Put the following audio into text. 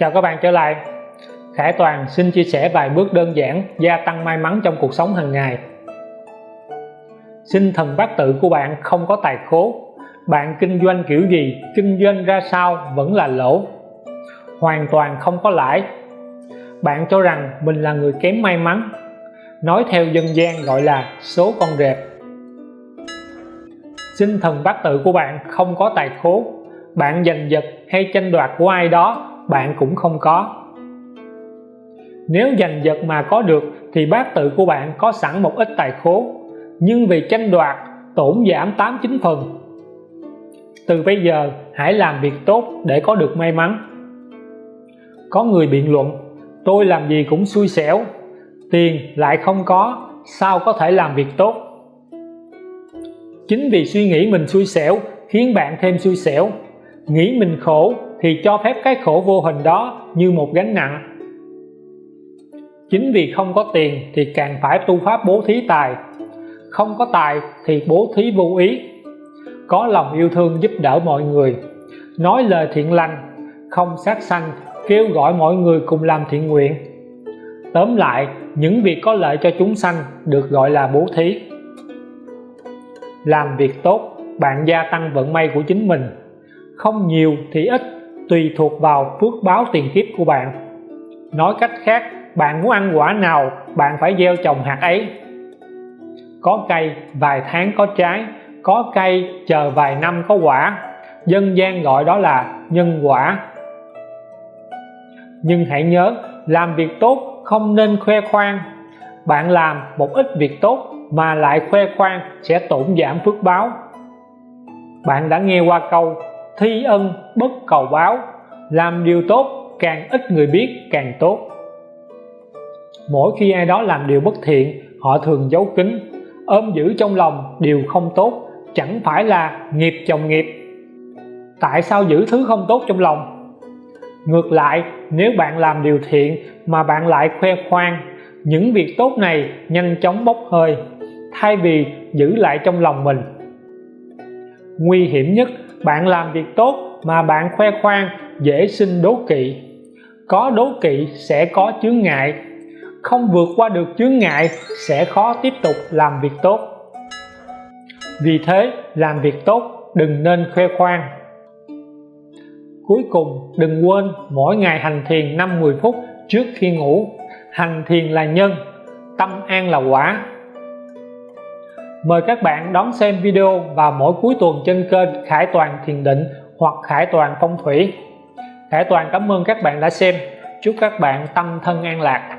Chào các bạn trở lại. Khải Toàn xin chia sẻ vài bước đơn giản gia tăng may mắn trong cuộc sống hàng ngày. Sinh thần bát tự của bạn không có tài khố. Bạn kinh doanh kiểu gì, kinh doanh ra sao vẫn là lỗ. Hoàn toàn không có lãi. Bạn cho rằng mình là người kém may mắn. Nói theo dân gian gọi là số con rệp. Sinh thần bát tự của bạn không có tài khố. Bạn giành giật hay tranh đoạt của ai đó bạn cũng không có. Nếu giành giật mà có được thì bát tự của bạn có sẵn một ít tài khố, nhưng vì tranh đoạt, tổn giảm 89 phần. Từ bây giờ, hãy làm việc tốt để có được may mắn. Có người biện luận, tôi làm gì cũng xui xẻo, tiền lại không có, sao có thể làm việc tốt? Chính vì suy nghĩ mình xui xẻo khiến bạn thêm xui xẻo, nghĩ mình khổ thì cho phép cái khổ vô hình đó như một gánh nặng. Chính vì không có tiền thì càng phải tu pháp bố thí tài. Không có tài thì bố thí vô ý. Có lòng yêu thương giúp đỡ mọi người. Nói lời thiện lành, không sát sanh, kêu gọi mọi người cùng làm thiện nguyện. Tóm lại, những việc có lợi cho chúng sanh được gọi là bố thí. Làm việc tốt, bạn gia tăng vận may của chính mình. Không nhiều thì ít tùy thuộc vào phước báo tiền kiếp của bạn. Nói cách khác, bạn muốn ăn quả nào, bạn phải gieo trồng hạt ấy. Có cây, vài tháng có trái, có cây, chờ vài năm có quả. Dân gian gọi đó là nhân quả. Nhưng hãy nhớ, làm việc tốt không nên khoe khoang. Bạn làm một ít việc tốt mà lại khoe khoang sẽ tổn giảm phước báo. Bạn đã nghe qua câu thi ân bất cầu báo, làm điều tốt càng ít người biết càng tốt. Mỗi khi ai đó làm điều bất thiện, họ thường giấu kín, ôm giữ trong lòng điều không tốt, chẳng phải là nghiệp chồng nghiệp. Tại sao giữ thứ không tốt trong lòng? Ngược lại, nếu bạn làm điều thiện mà bạn lại khoe khoang, những việc tốt này nhanh chóng bốc hơi, thay vì giữ lại trong lòng mình. Nguy hiểm nhất bạn làm việc tốt mà bạn khoe khoang, dễ sinh đố kỵ. Có đố kỵ sẽ có chướng ngại. Không vượt qua được chướng ngại sẽ khó tiếp tục làm việc tốt. Vì thế, làm việc tốt đừng nên khoe khoang. Cuối cùng, đừng quên mỗi ngày hành thiền 5-10 phút trước khi ngủ. Hành thiền là nhân, tâm an là quả mời các bạn đón xem video vào mỗi cuối tuần trên kênh Khải Toàn Thiền Định hoặc Khải Toàn Phong Thủy. Khải Toàn, cảm ơn các bạn đã xem. Chúc các bạn tâm thân an lạc.